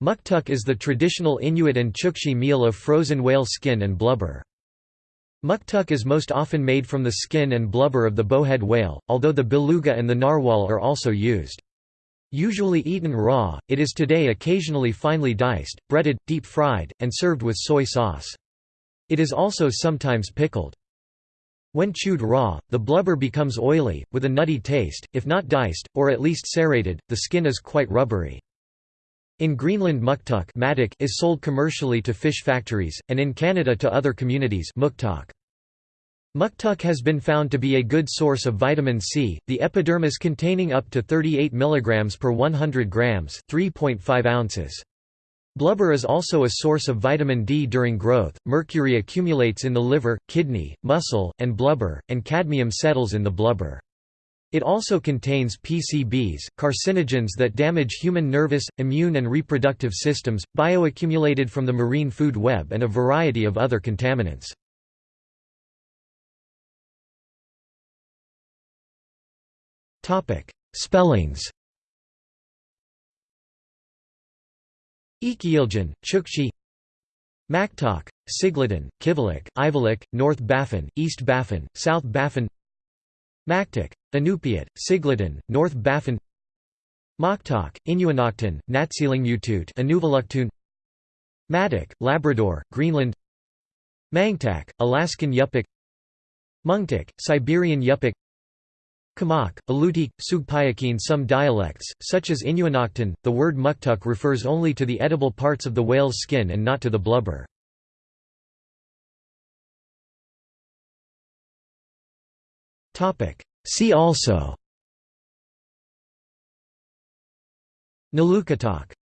Muktuk is the traditional Inuit and Chukchi meal of frozen whale skin and blubber. Muktuk is most often made from the skin and blubber of the bowhead whale, although the beluga and the narwhal are also used. Usually eaten raw, it is today occasionally finely diced, breaded, deep-fried, and served with soy sauce. It is also sometimes pickled. When chewed raw, the blubber becomes oily, with a nutty taste, if not diced, or at least serrated, the skin is quite rubbery. In Greenland muktuk is sold commercially to fish factories, and in Canada to other communities. Muktuk has been found to be a good source of vitamin C, the epidermis containing up to 38 mg per 100 grams 3.5 ounces. Blubber is also a source of vitamin D during growth, mercury accumulates in the liver, kidney, muscle, and blubber, and cadmium settles in the blubber. It also contains PCBs, carcinogens that damage human nervous, immune and reproductive systems, bioaccumulated from the marine food web and a variety of other contaminants. Spellings. Ikiiljan, Chukchi. Maktok, Siglitun, Kivalliq, Ivalik, North Baffin, East Baffin, South Baffin Maktik, Inupiat, Siglitun, North Baffin Moktok, Inuinnaqtun, Natsilingmiutut Inuvialuktun Matic, Labrador, Greenland Mangtak, Alaskan Yupik Mungtik, Siberian Yupik Kamak, Alutiiq, Sugpiakin Some dialects, such as Inuinnaqtun, the word muktuk refers only to the edible parts of the whale's skin and not to the blubber. See also. Nalukatak